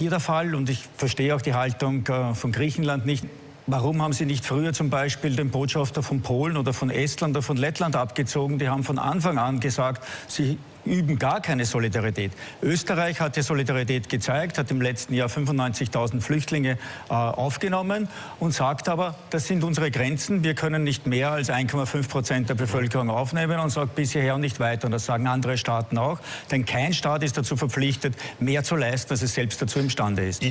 Hier der Fall und ich verstehe auch die Haltung äh, von Griechenland nicht. Warum haben Sie nicht früher zum Beispiel den Botschafter von Polen oder von Estland oder von Lettland abgezogen? Die haben von Anfang an gesagt, sie üben gar keine Solidarität. Österreich hat die Solidarität gezeigt, hat im letzten Jahr 95.000 Flüchtlinge äh, aufgenommen und sagt aber, das sind unsere Grenzen, wir können nicht mehr als 1,5 Prozent der Bevölkerung aufnehmen und sagt bis hierher und nicht weiter. Und das sagen andere Staaten auch, denn kein Staat ist dazu verpflichtet, mehr zu leisten, als es selbst dazu imstande ist.